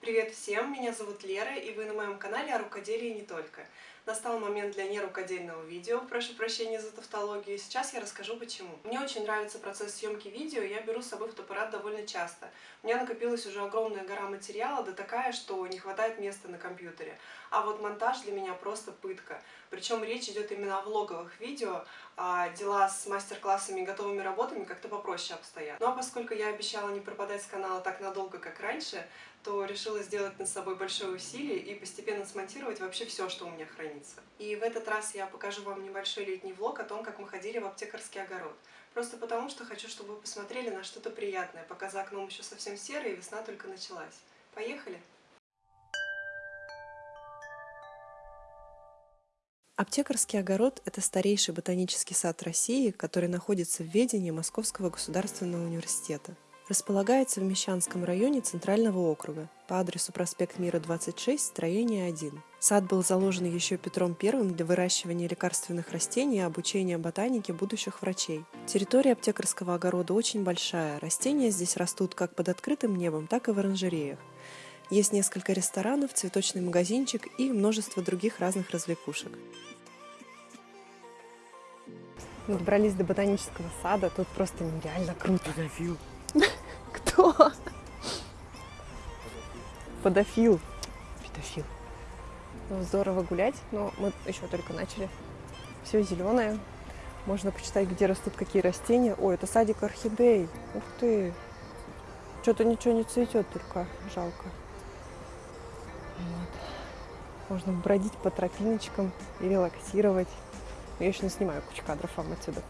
Привет всем, меня зовут Лера, и вы на моем канале о рукоделии не только. Настал момент для нерукодельного видео, прошу прощения за тавтологию, сейчас я расскажу почему. Мне очень нравится процесс съемки видео, я беру с собой фотоаппарат довольно часто. У меня накопилась уже огромная гора материала, да такая, что не хватает места на компьютере. А вот монтаж для меня просто пытка. Причем речь идет именно о влоговых видео, а дела с мастер-классами и готовыми работами как-то попроще обстоят. Ну а поскольку я обещала не пропадать с канала так надолго, как раньше, то решила сделать над собой большое усилие и постепенно смонтировать вообще все, что у меня хранится. И в этот раз я покажу вам небольшой летний влог о том, как мы ходили в аптекарский огород. Просто потому, что хочу, чтобы вы посмотрели на что-то приятное, пока за окном еще совсем серо и весна только началась. Поехали! Аптекарский огород – это старейший ботанический сад России, который находится в ведении Московского государственного университета. Располагается в Мещанском районе Центрального округа по адресу проспект Мира, 26, строение 1. Сад был заложен еще Петром I для выращивания лекарственных растений и обучения ботанике будущих врачей. Территория аптекарского огорода очень большая. Растения здесь растут как под открытым небом, так и в оранжереях. Есть несколько ресторанов, цветочный магазинчик и множество других разных развлекушек. Мы добрались до ботанического сада, тут просто нереально круто. Педофил. Кто? Подофил. Педофил. Ну, здорово гулять, но мы еще только начали. Все зеленое. Можно почитать, где растут какие растения. Ой, это садик орхидей. Ух ты. Что-то ничего не цветет, только жалко. Вот. Можно бродить по тропиночкам и релаксировать. Я еще не снимаю кучу кадров вам отсюда.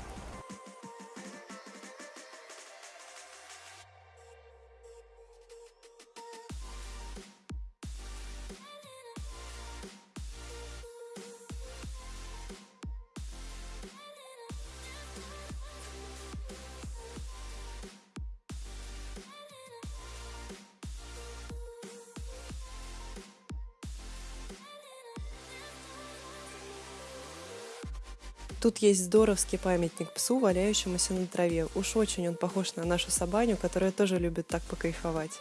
Тут есть здоровский памятник псу, валяющемуся на траве. Уж очень он похож на нашу собаню, которая тоже любит так покайфовать.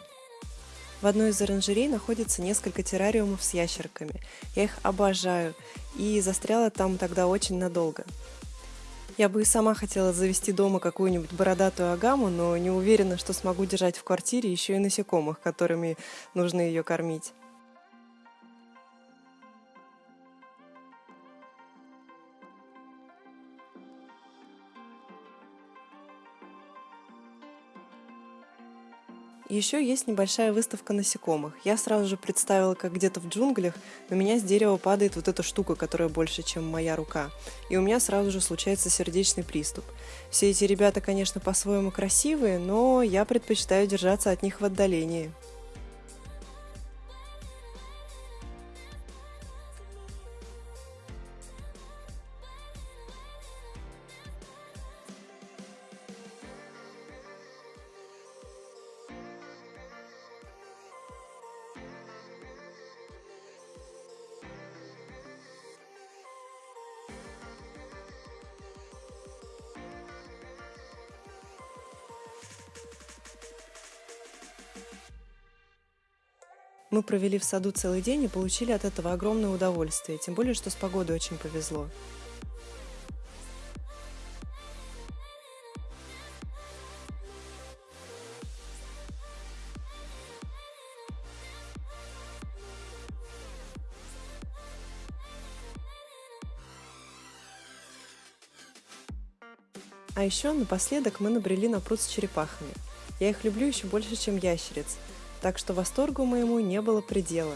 В одной из оранжерей находится несколько террариумов с ящерками. Я их обожаю и застряла там тогда очень надолго. Я бы и сама хотела завести дома какую-нибудь бородатую агаму, но не уверена, что смогу держать в квартире еще и насекомых, которыми нужно ее кормить. Еще есть небольшая выставка насекомых. Я сразу же представила, как где-то в джунглях на меня с дерева падает вот эта штука, которая больше, чем моя рука. И у меня сразу же случается сердечный приступ. Все эти ребята, конечно, по-своему красивые, но я предпочитаю держаться от них в отдалении. Мы провели в саду целый день и получили от этого огромное удовольствие, тем более, что с погодой очень повезло. А еще напоследок мы набрели на пруд с черепахами. Я их люблю еще больше, чем ящериц, так что восторгу моему не было предела.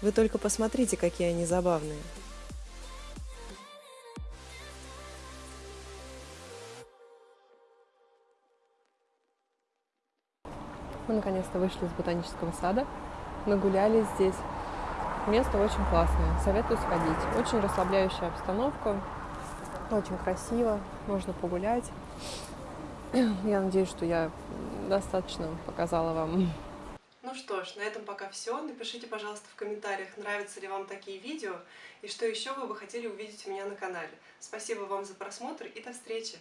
Вы только посмотрите, какие они забавные. Мы наконец-то вышли из ботанического сада, нагуляли здесь. Место очень классное, советую сходить. Очень расслабляющая обстановка, очень красиво, можно погулять. Я надеюсь, что я достаточно показала вам. Ну что ж, на этом пока все. Напишите, пожалуйста, в комментариях, нравятся ли вам такие видео, и что еще вы бы хотели увидеть у меня на канале. Спасибо вам за просмотр и до встречи!